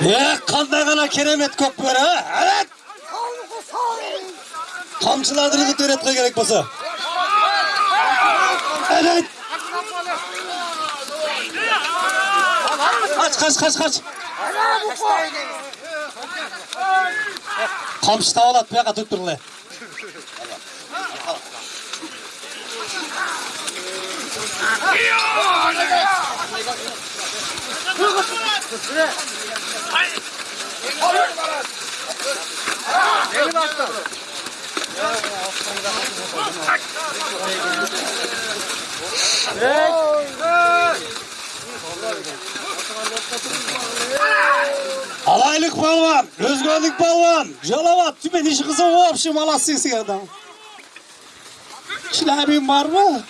Ya kanday kana keremet kok böyle ha? Evet. Ilık öğretme gerek basa. Evet. Kaç kaç kaç kaç. Kamçı tavalat bir yaka tutturun le. Alaylık balvan, özgürlük balvan, calavat, tümen işi kısa o yapışı malasyası adam. Şilabin var mı?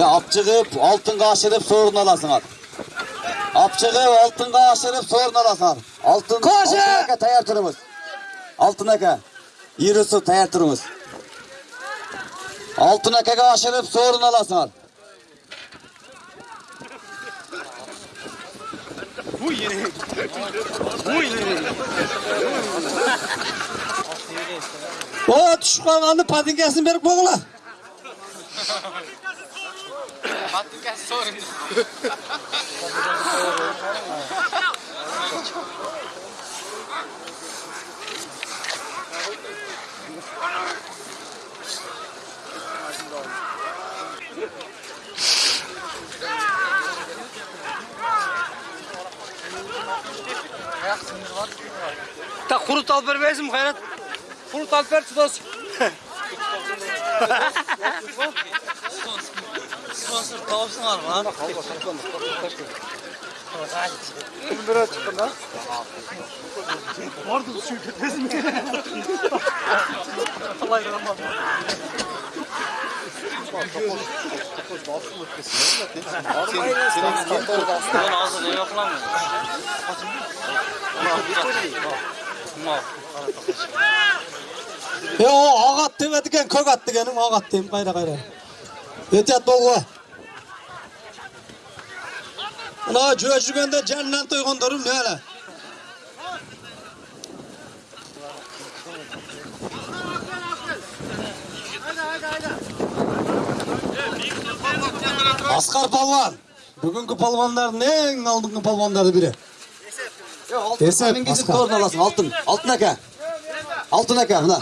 Ya apçıkıp altın kaşırıp sorun alasın at. Apçıkıp altın kaşırıp sorun alasın at. Altın, Koşun! altın eke tayar turumuz. Altın eke. Yürüsü tayar turumuz. Altın eke kaşırıp sorun alasın at. O düşük kalkanlı patinkasını verip boğula. Yaxshimiz bor. Ta qurut olib bermaysizmi, Xayrat? Sponsor olib var do'st. Sponsor topsin olma. Biri chiqdi da. Bordi shu ketdizmi? Alay rahmat. Ko'z boshim o'tkazsin. Sen sen sen hozir nima qilaman? E o og'at demadigan ko'kat deganim og'at dem qayra qayra. Yetyapti o'g'li. Ana jo'ya jurganda jannat to'yg'ondirim nala. Hayda hayda hayda. асқар Палван! бүгінгі палвандардың ең алдыңғы палуандары бірі есеп. Асқар. Аласың алтын. Алтын әка алтын әка мына.